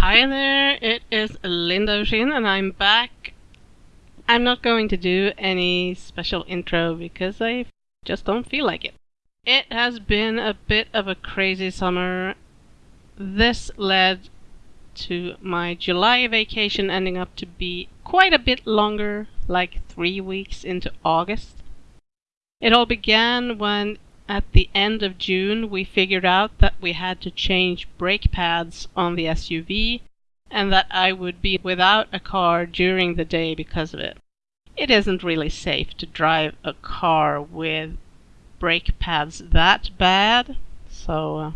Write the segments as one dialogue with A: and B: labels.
A: Hi there, it is Linda O'Sheen and I'm back. I'm not going to do any special intro because I just don't feel like it. It has been a bit of a crazy summer. This led to my July vacation ending up to be quite a bit longer, like three weeks into August. It all began when at the end of June we figured out that we had to change brake pads on the SUV and that I would be without a car during the day because of it. It isn't really safe to drive a car with brake pads that bad, so uh,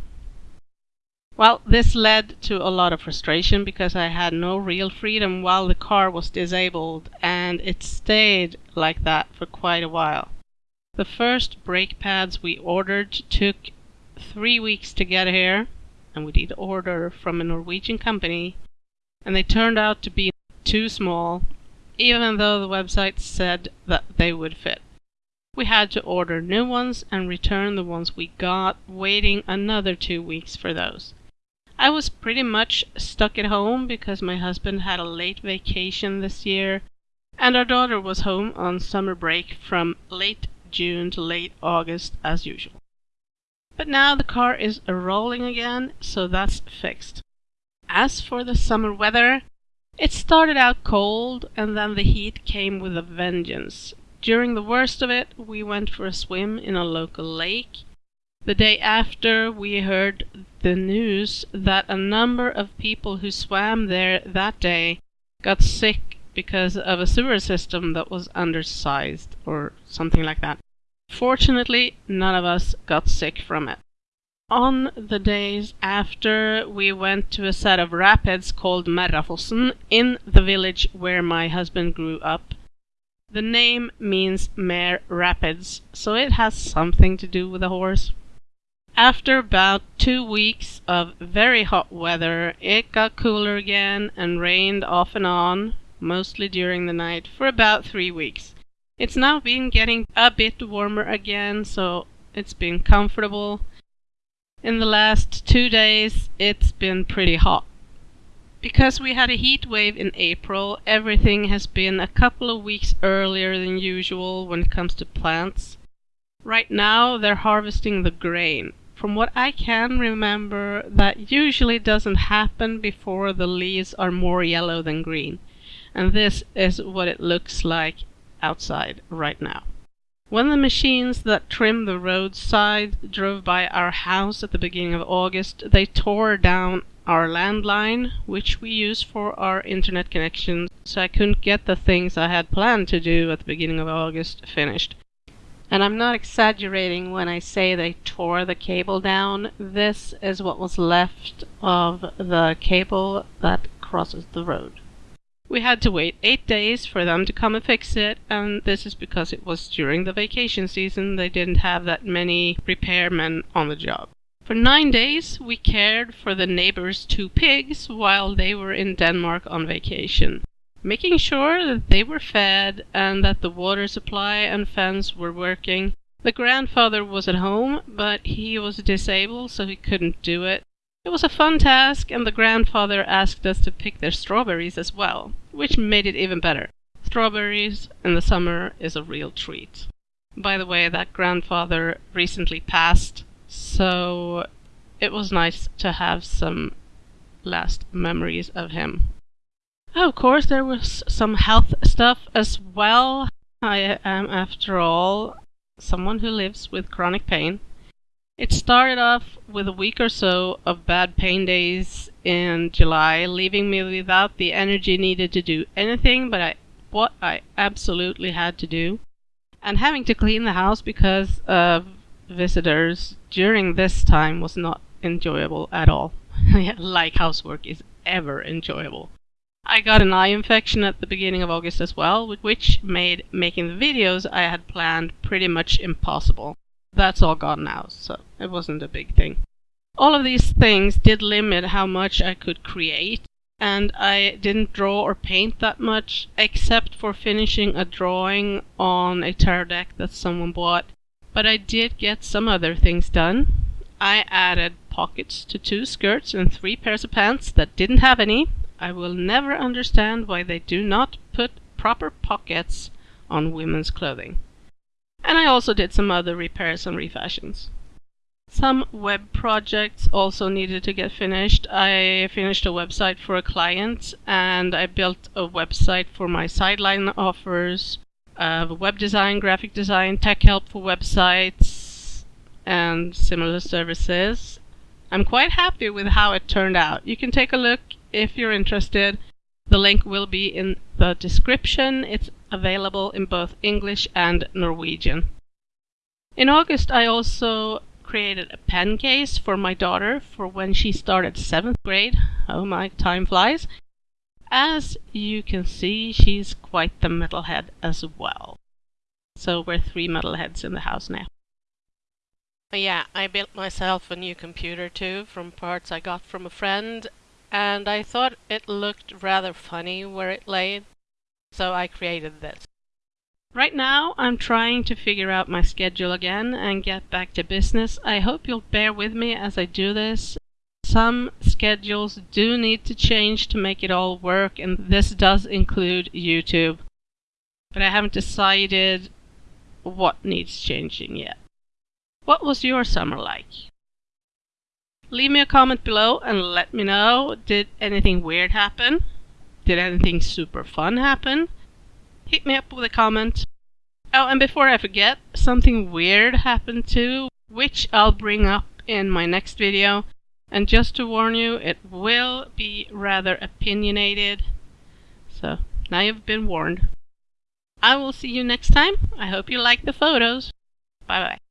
A: well, this led to a lot of frustration because I had no real freedom while the car was disabled, and it stayed like that for quite a while. The first brake pads we ordered took three weeks to get here, and we did order from a Norwegian company, and they turned out to be too small, even though the website said that they would fit. We had to order new ones and return the ones we got, waiting another two weeks for those. I was pretty much stuck at home because my husband had a late vacation this year, and our daughter was home on summer break from late June to late August as usual. But now the car is rolling again, so that's fixed. As for the summer weather, it started out cold and then the heat came with a vengeance. During the worst of it, we went for a swim in a local lake the day after, we heard the news that a number of people who swam there that day got sick because of a sewer system that was undersized or something like that. Fortunately, none of us got sick from it. On the days after, we went to a set of rapids called Merrafossen in the village where my husband grew up. The name means Mare Rapids, so it has something to do with a horse. After about two weeks of very hot weather, it got cooler again and rained off and on, mostly during the night, for about three weeks. It's now been getting a bit warmer again, so it's been comfortable. In the last two days, it's been pretty hot. Because we had a heat wave in April, everything has been a couple of weeks earlier than usual when it comes to plants. Right now, they're harvesting the grain. From what I can remember, that usually doesn't happen before the leaves are more yellow than green. And this is what it looks like outside right now. When the machines that trim the roadside drove by our house at the beginning of August, they tore down our landline, which we use for our internet connection, so I couldn't get the things I had planned to do at the beginning of August finished. And I'm not exaggerating when I say they tore the cable down. This is what was left of the cable that crosses the road. We had to wait eight days for them to come and fix it, and this is because it was during the vacation season. They didn't have that many repairmen on the job. For nine days, we cared for the neighbor's two pigs while they were in Denmark on vacation making sure that they were fed and that the water supply and fence were working. The grandfather was at home, but he was disabled, so he couldn't do it. It was a fun task, and the grandfather asked us to pick their strawberries as well, which made it even better. Strawberries in the summer is a real treat. By the way, that grandfather recently passed, so it was nice to have some last memories of him. Oh, of course, there was some health stuff as well. I am, after all, someone who lives with chronic pain. It started off with a week or so of bad pain days in July, leaving me without the energy needed to do anything but I, what I absolutely had to do. And having to clean the house because of visitors during this time was not enjoyable at all. like housework is ever enjoyable. I got an eye infection at the beginning of August as well, which made making the videos I had planned pretty much impossible. That's all gone now, so it wasn't a big thing. All of these things did limit how much I could create, and I didn't draw or paint that much, except for finishing a drawing on a tarot deck that someone bought. But I did get some other things done. I added pockets to two skirts and three pairs of pants that didn't have any, I will never understand why they do not put proper pockets on women's clothing. And I also did some other repairs and refashions. Some web projects also needed to get finished. I finished a website for a client and I built a website for my sideline offers, uh, web design, graphic design, tech help for websites, and similar services. I'm quite happy with how it turned out. You can take a look if you're interested. The link will be in the description. It's available in both English and Norwegian. In August, I also created a pen case for my daughter for when she started seventh grade. Oh my, time flies. As you can see, she's quite the metalhead as well. So we're three metalheads in the house now.
B: Yeah, I built myself a new computer too from parts I got from a friend, and I thought it looked rather funny where it lay, so I created this.
A: Right now, I'm trying to figure out my schedule again and get back to business. I hope you'll bear with me as I do this. Some schedules do need to change to make it all work, and this does include YouTube. But I haven't decided what needs changing yet. What was your summer like? Leave me a comment below and let me know. Did anything weird happen? Did anything super fun happen? hit me up with a comment. Oh, and before I forget, something weird happened too, which I'll bring up in my next video. And just to warn you, it will be rather opinionated. So, now you've been warned. I will see you next time. I hope you like the photos. Bye bye.